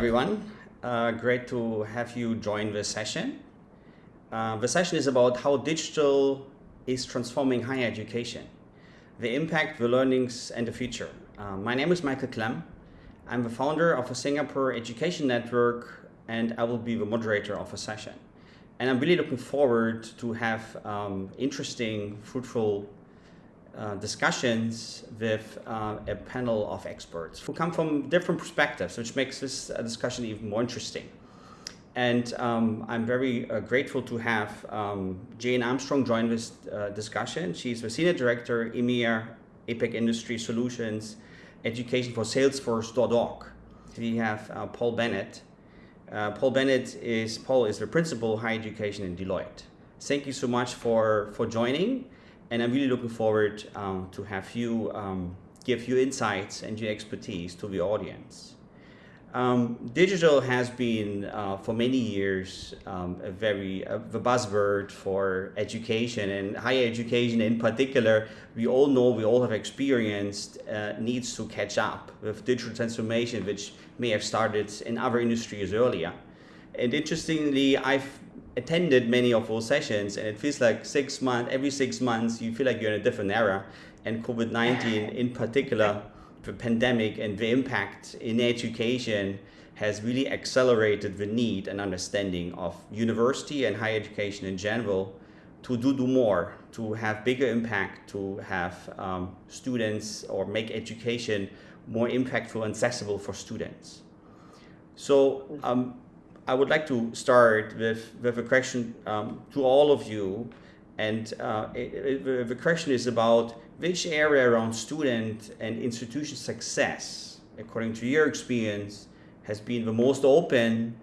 Everyone. Uh, great to have you join this session. Uh, the session is about how digital is transforming higher education, the impact, the learnings, and the future. Uh, my name is Michael Clem. I'm the founder of a Singapore Education Network, and I will be the moderator of the session. And I'm really looking forward to have um, interesting, fruitful uh, discussions with uh, a panel of experts who come from different perspectives, which makes this uh, discussion even more interesting. And um, I'm very uh, grateful to have um, Jane Armstrong join this discussion. She's the Senior Director, EMEA, APAC Industry Solutions, Education for Salesforce.org. We have Paul Bennett. Paul Bennett is, Paul is the Principal Higher Education in Deloitte. Thank you so much for, for joining and I'm really looking forward um, to have you um, give your insights and your expertise to the audience. Um, digital has been uh, for many years um, a very uh, the buzzword for education and higher education in particular. We all know, we all have experienced uh, needs to catch up with digital transformation, which may have started in other industries earlier. And interestingly, I've attended many of those sessions and it feels like six months, every six months, you feel like you're in a different era. And COVID-19 in particular, the pandemic and the impact in education has really accelerated the need and understanding of university and higher education in general to do, do more, to have bigger impact, to have um, students or make education more impactful and accessible for students. So um, I would like to start with, with a question um, to all of you. And uh, it, it, the question is about which area around student and institution success, according to your experience, has been the most open,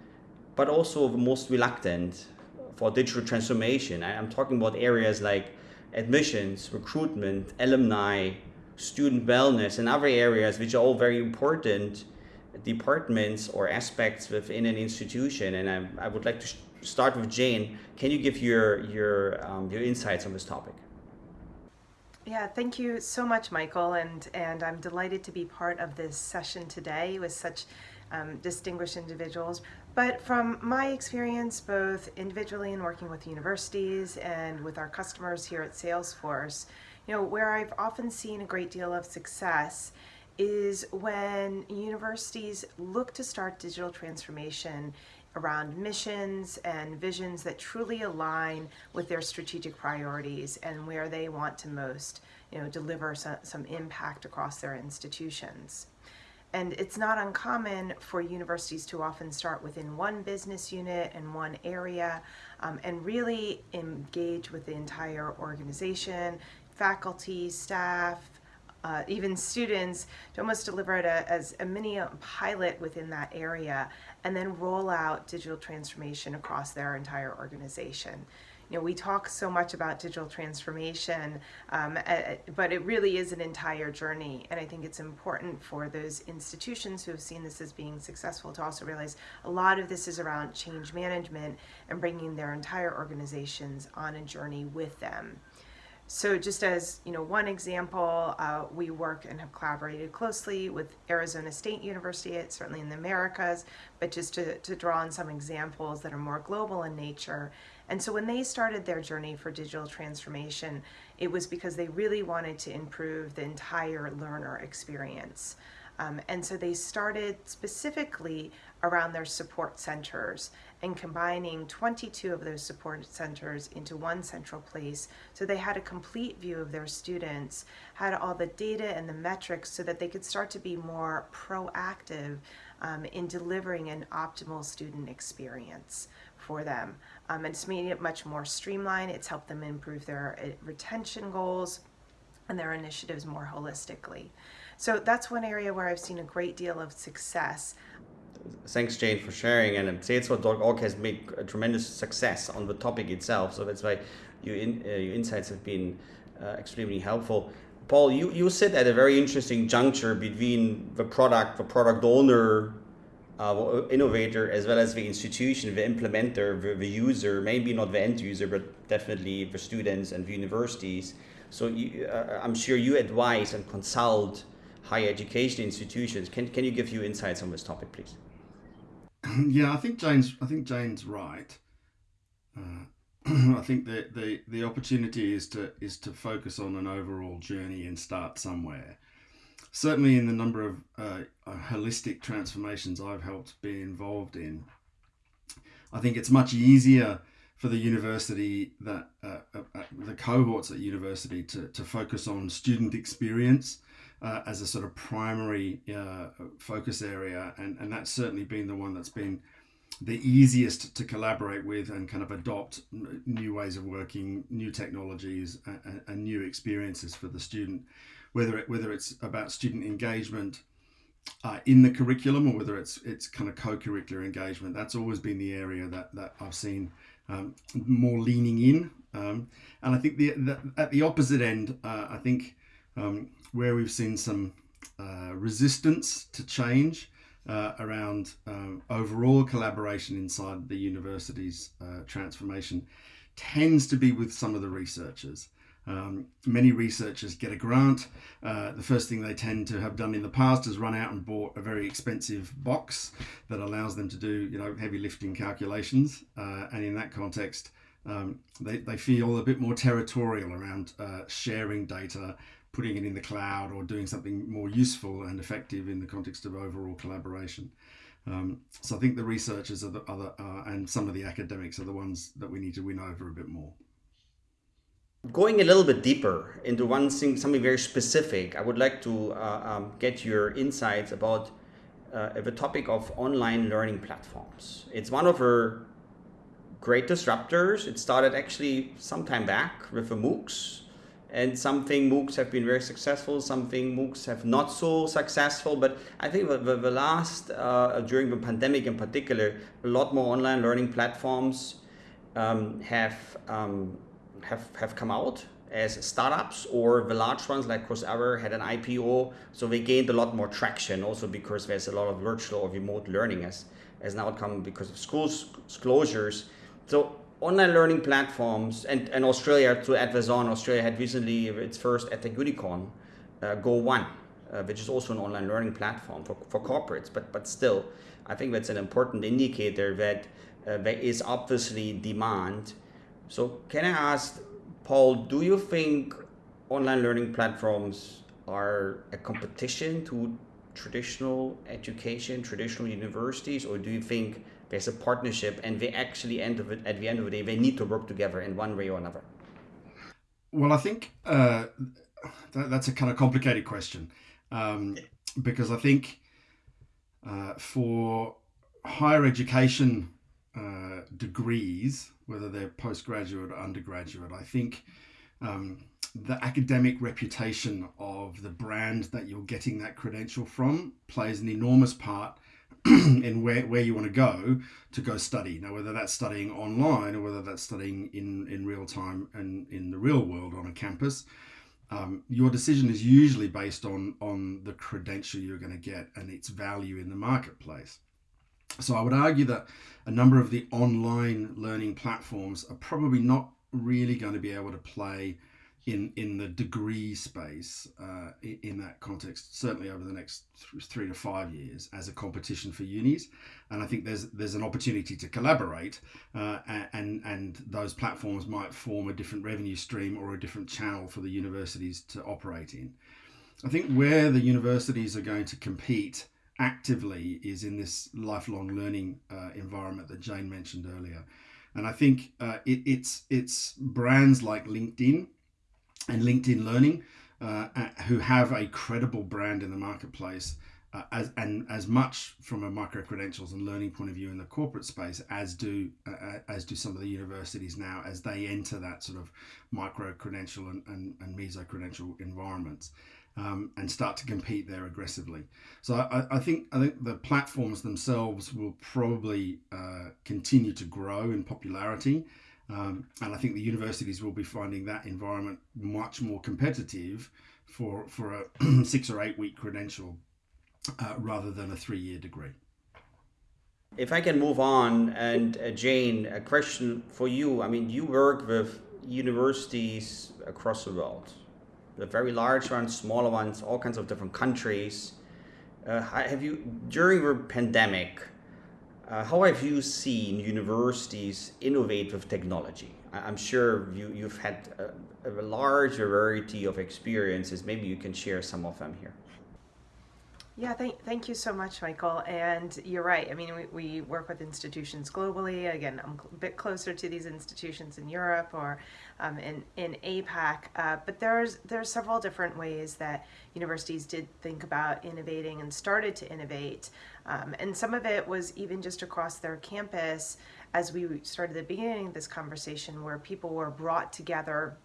but also the most reluctant for digital transformation. I'm talking about areas like admissions, recruitment, alumni, student wellness, and other areas which are all very important departments or aspects within an institution. And I, I would like to start with Jane. Can you give your, your, um, your insights on this topic? Yeah, thank you so much, Michael. And, and I'm delighted to be part of this session today with such um, distinguished individuals. But from my experience, both individually and working with universities and with our customers here at Salesforce, you know, where I've often seen a great deal of success is when universities look to start digital transformation around missions and visions that truly align with their strategic priorities and where they want to most you know, deliver some, some impact across their institutions. And it's not uncommon for universities to often start within one business unit and one area um, and really engage with the entire organization, faculty, staff, uh, even students to almost deliver it a, as a mini pilot within that area and then roll out digital transformation across their entire organization. You know, we talk so much about digital transformation, um, but it really is an entire journey. And I think it's important for those institutions who have seen this as being successful to also realize a lot of this is around change management and bringing their entire organizations on a journey with them. So just as you know, one example, uh, we work and have collaborated closely with Arizona State University, certainly in the Americas, but just to, to draw on some examples that are more global in nature. And so when they started their journey for digital transformation, it was because they really wanted to improve the entire learner experience. Um, and so they started specifically around their support centers and combining 22 of those support centers into one central place so they had a complete view of their students, had all the data and the metrics so that they could start to be more proactive um, in delivering an optimal student experience for them. Um, and it's made it much more streamlined. It's helped them improve their uh, retention goals and their initiatives more holistically. So that's one area where I've seen a great deal of success. Thanks, Jane, for sharing. And Salesforce.org has made a tremendous success on the topic itself. So that's why your, in, uh, your insights have been uh, extremely helpful. Paul, you, you sit at a very interesting juncture between the product, the product owner, uh, innovator, as well as the institution, the implementer, the, the user, maybe not the end user, but definitely the students and the universities. So you, uh, I'm sure you advise and consult higher education institutions. Can, can you give you insights on this topic, please? yeah, I think Jane's. I think Jane's right. Uh, I think the, the the opportunity is to is to focus on an overall journey and start somewhere. Certainly, in the number of uh, uh holistic transformations I've helped be involved in, I think it's much easier for the university that uh, uh, uh, the cohorts at university to, to focus on student experience uh, as a sort of primary uh, focus area and, and that's certainly been the one that's been the easiest to collaborate with and kind of adopt new ways of working new technologies and, and new experiences for the student whether it whether it's about student engagement uh, in the curriculum or whether it's it's kind of co-curricular engagement that's always been the area that that I've seen um, more leaning in. Um, and I think the, the, at the opposite end, uh, I think um, where we've seen some uh, resistance to change uh, around um, overall collaboration inside the university's uh, transformation tends to be with some of the researchers. Um, many researchers get a grant. Uh, the first thing they tend to have done in the past is run out and bought a very expensive box that allows them to do, you know, heavy lifting calculations. Uh, and in that context, um, they, they feel a bit more territorial around uh, sharing data, putting it in the cloud, or doing something more useful and effective in the context of overall collaboration. Um, so I think the researchers are the other, uh, and some of the academics are the ones that we need to win over a bit more. Going a little bit deeper into one thing, something very specific, I would like to uh, um, get your insights about uh, the topic of online learning platforms. It's one of our great disruptors. It started actually some time back with the MOOCs and something MOOCs have been very successful, something MOOCs have not so successful. But I think the, the, the last, uh, during the pandemic in particular, a lot more online learning platforms um, have um, have, have come out as startups or the large ones like Coursera had an IPO. So they gained a lot more traction also because there's a lot of virtual or remote learning as, as an outcome because of schools closures. So online learning platforms and, and Australia to add this Australia had recently its first EdTech unicorn, uh, Go1, uh, which is also an online learning platform for, for corporates, but, but still, I think that's an important indicator that uh, there is obviously demand. So can I ask, Paul, do you think online learning platforms are a competition to traditional education, traditional universities, or do you think there's a partnership and they actually end of it at the end of the day they need to work together in one way or another? Well, I think uh, that, that's a kind of complicated question um, because I think uh, for higher education uh, degrees, whether they're postgraduate or undergraduate. I think um, the academic reputation of the brand that you're getting that credential from plays an enormous part in where, where you want to go to go study. Now, whether that's studying online or whether that's studying in, in real time and in the real world on a campus, um, your decision is usually based on, on the credential you're going to get and its value in the marketplace. So I would argue that a number of the online learning platforms are probably not really going to be able to play in in the degree space uh, in that context certainly over the next three to five years as a competition for unis and I think there's there's an opportunity to collaborate uh, and and those platforms might form a different revenue stream or a different channel for the universities to operate in I think where the universities are going to compete actively is in this lifelong learning uh, environment that Jane mentioned earlier. And I think uh, it, it's it's brands like LinkedIn and LinkedIn Learning uh, who have a credible brand in the marketplace. Uh, as and as much from a micro credentials and learning point of view in the corporate space as do uh, uh, as do some of the universities now as they enter that sort of micro credential and, and, and meso credential environments um, and start to compete there aggressively. So I, I, think I think the platforms themselves will probably uh, continue to grow in popularity, um, and I think the universities will be finding that environment much more competitive for for a six or eight week credential uh, rather than a three year degree. If I can move on, and uh, Jane, a question for you. I mean, you work with universities across the world the very large ones, smaller ones, all kinds of different countries. Uh, have you, during the pandemic, Uh, how have you seen universities innovate with technology? I'm sure you, you've had a, a large variety of experiences. Maybe you can share some of them here. Yeah, thank, thank you so much, Michael. And you're right. I mean, we, we work with institutions globally. Again, I'm a bit closer to these institutions in Europe or um, in, in APAC. Uh, but there's, there's several different ways that universities did think about innovating and started to innovate. Um, and some of it was even just across their campus as we started the beginning of this conversation where people were brought together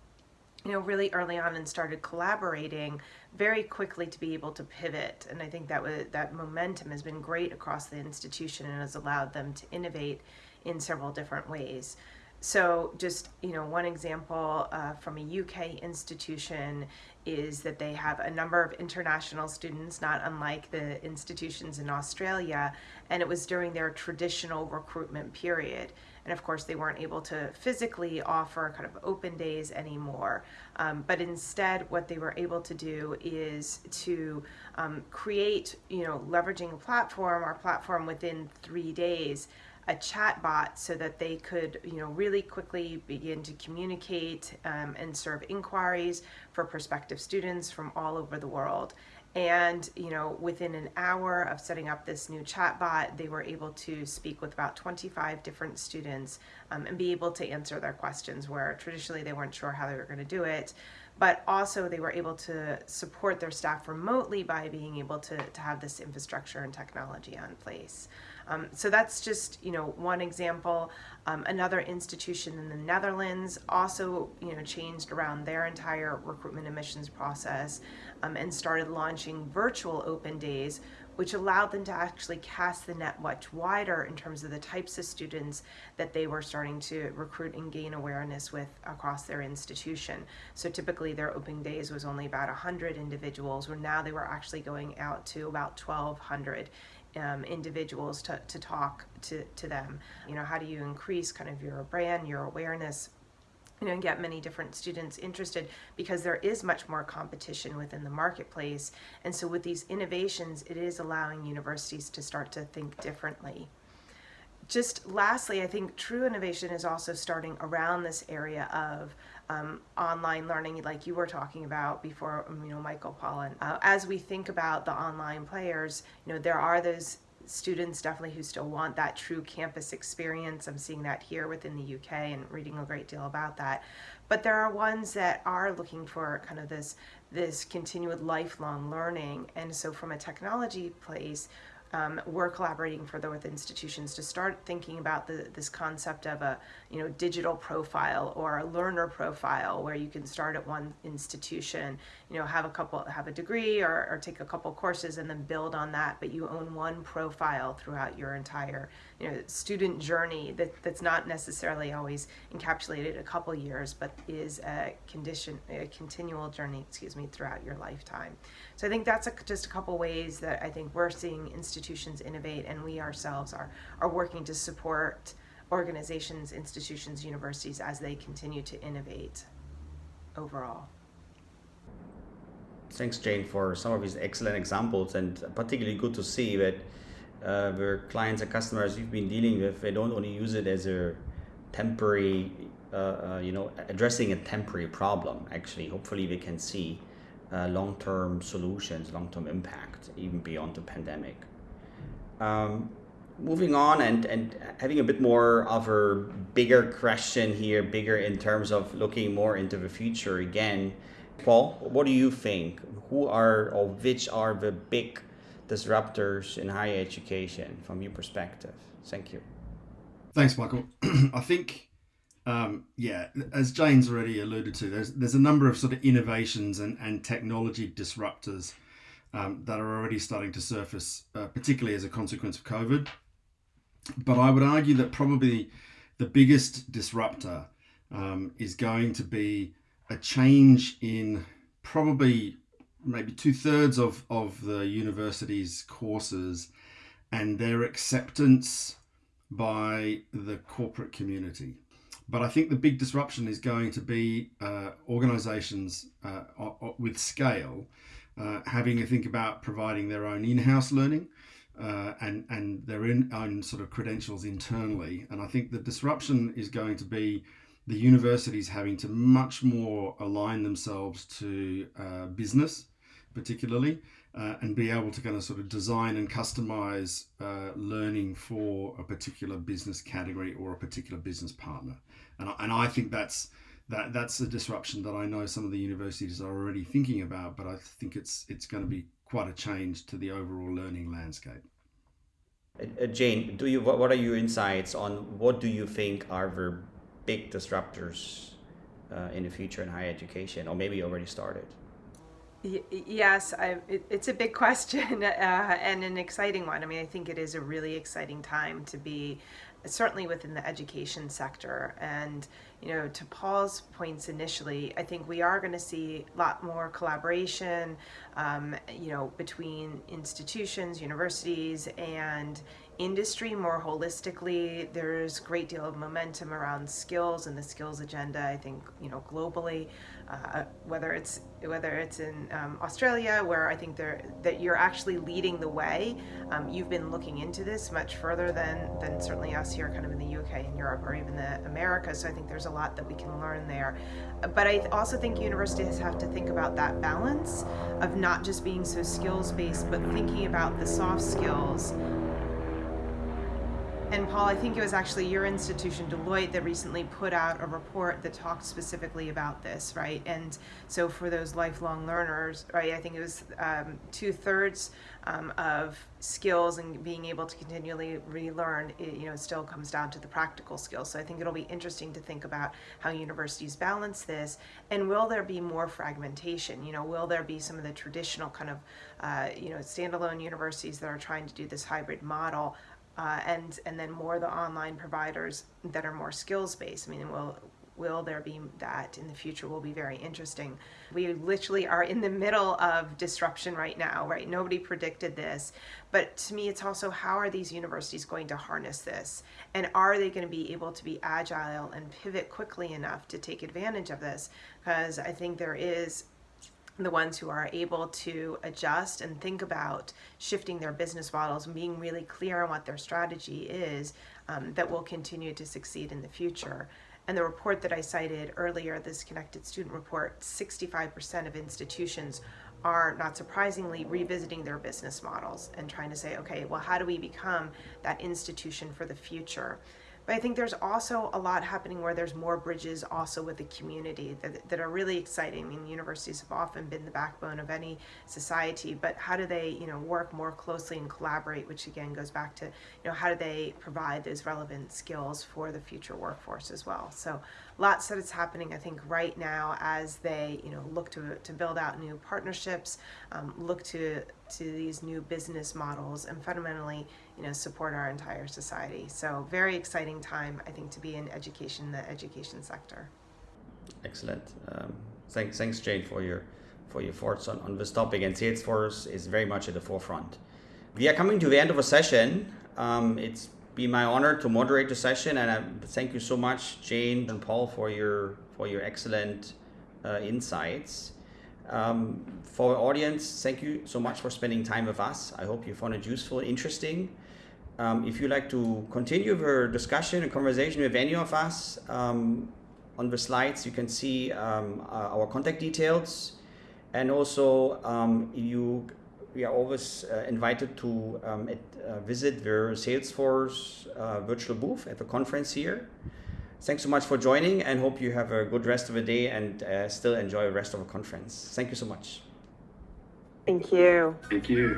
you know, really early on and started collaborating very quickly to be able to pivot. And I think that was, that momentum has been great across the institution and has allowed them to innovate in several different ways. So just, you know, one example uh, from a UK institution is that they have a number of international students, not unlike the institutions in Australia, and it was during their traditional recruitment period. And of course, they weren't able to physically offer kind of open days anymore. Um, but instead, what they were able to do is to um, create, you know, leveraging a platform, or platform within three days, a chat bot so that they could, you know, really quickly begin to communicate um, and serve inquiries for prospective students from all over the world. And you know, within an hour of setting up this new chatbot, they were able to speak with about 25 different students um, and be able to answer their questions where traditionally they weren't sure how they were going to do it. But also, they were able to support their staff remotely by being able to, to have this infrastructure and technology on place. Um, so that's just you know one example. Um, another institution in the Netherlands also you know changed around their entire recruitment admissions process um, and started launching virtual open days which allowed them to actually cast the net much wider in terms of the types of students that they were starting to recruit and gain awareness with across their institution. So typically their open days was only about 100 individuals, where now they were actually going out to about 1,200 um, individuals to, to talk to, to them. You know, how do you increase kind of your brand, your awareness, you know, and get many different students interested because there is much more competition within the marketplace. And so with these innovations, it is allowing universities to start to think differently. Just lastly, I think true innovation is also starting around this area of um, online learning like you were talking about before, um, you know, Michael Pollan. Uh, as we think about the online players, you know, there are those students definitely who still want that true campus experience. I'm seeing that here within the UK and reading a great deal about that. But there are ones that are looking for kind of this this continued lifelong learning. And so from a technology place, um, we're collaborating further with institutions to start thinking about the, this concept of a you know digital profile or a learner profile where you can start at one institution you know have a couple have a degree or, or take a couple courses and then build on that but you own one profile throughout your entire you know student journey that, that's not necessarily always encapsulated a couple years but is a condition a continual journey excuse me throughout your lifetime. So I think that's a, just a couple ways that I think we're seeing institutions innovate, and we ourselves are are working to support organizations, institutions, universities as they continue to innovate overall. Thanks, Jane, for some of these excellent examples, and particularly good to see that uh, clients and customers you've been dealing with, they don't only use it as a temporary, uh, uh, you know, addressing a temporary problem. Actually, hopefully, they can see uh, long-term solutions, long-term impact, even beyond the pandemic. Um, moving on and, and having a bit more of a bigger question here, bigger in terms of looking more into the future again. Paul, what do you think? Who are or which are the big disruptors in higher education from your perspective? Thank you. Thanks, Michael. I think um, yeah, as Jane's already alluded to, there's there's a number of sort of innovations and, and technology disruptors um, that are already starting to surface, uh, particularly as a consequence of COVID. But I would argue that probably the biggest disruptor um, is going to be a change in probably maybe two thirds of, of the university's courses and their acceptance by the corporate community. But I think the big disruption is going to be uh, organizations uh, with scale uh, having to think about providing their own in house learning. Uh, and and their own sort of credentials internally. And I think the disruption is going to be the universities having to much more align themselves to uh, business, particularly, uh, and be able to kind of sort of design and customize uh, learning for a particular business category or a particular business partner. And I, and I think that's that that's a disruption that I know some of the universities are already thinking about, but I think it's it's going to be quite a change to the overall learning landscape. Uh, Jane, do you what, what are your insights on what do you think are the big disruptors uh, in the future in higher education, or maybe already started? yes, I, it, it's a big question uh, and an exciting one. I mean, I think it is a really exciting time to be certainly within the education sector. And, you know, to Paul's points initially, I think we are going to see a lot more collaboration, um, you know, between institutions, universities, and industry more holistically. There's a great deal of momentum around skills and the skills agenda, I think, you know, globally, uh, whether it's whether it's in um, Australia, where I think that you're actually leading the way. Um, you've been looking into this much further than than certainly us here, kind of in the UK and Europe, or even the Americas. So I think there's a lot that we can learn there. But I also think universities have to think about that balance of not just being so skills based, but thinking about the soft skills and Paul, I think it was actually your institution, Deloitte, that recently put out a report that talked specifically about this, right? And so for those lifelong learners, right, I think it was um, two thirds um, of skills and being able to continually relearn, it, you know, still comes down to the practical skills. So I think it'll be interesting to think about how universities balance this, and will there be more fragmentation? You know, will there be some of the traditional kind of, uh, you know, standalone universities that are trying to do this hybrid model? Uh, and and then more the online providers that are more skills based. I mean, will will there be that in the future will be very interesting. We literally are in the middle of disruption right now, right? Nobody predicted this. But to me, it's also how are these universities going to harness this? And are they going to be able to be agile and pivot quickly enough to take advantage of this? Because I think there is the ones who are able to adjust and think about shifting their business models and being really clear on what their strategy is um, that will continue to succeed in the future. And the report that I cited earlier, this Connected Student Report, 65% of institutions are not surprisingly revisiting their business models and trying to say, okay, well, how do we become that institution for the future? But I think there's also a lot happening where there's more bridges also with the community that, that are really exciting. I mean, universities have often been the backbone of any society, but how do they, you know, work more closely and collaborate, which again goes back to, you know, how do they provide those relevant skills for the future workforce as well? So lots that is happening, I think, right now as they, you know, look to, to build out new partnerships, um, look to, to these new business models and fundamentally, you know, support our entire society. So very exciting time, I think, to be in education, the education sector. Excellent. Um, thanks, thanks, Jane, for your for your thoughts on, on this topic. And Salesforce is very much at the forefront. We are coming to the end of a session. Um, it's been my honor to moderate the session, and I thank you so much, Jane and Paul, for your for your excellent uh, insights. Um, for our audience, thank you so much for spending time with us. I hope you found it useful, interesting. Um, if you'd like to continue the discussion and conversation with any of us, um, on the slides you can see um, uh, our contact details. And also, um, you, we are always uh, invited to um, at, uh, visit the Salesforce uh, virtual booth at the conference here. Thanks so much for joining and hope you have a good rest of the day and uh, still enjoy the rest of the conference. Thank you so much. Thank you. Thank you.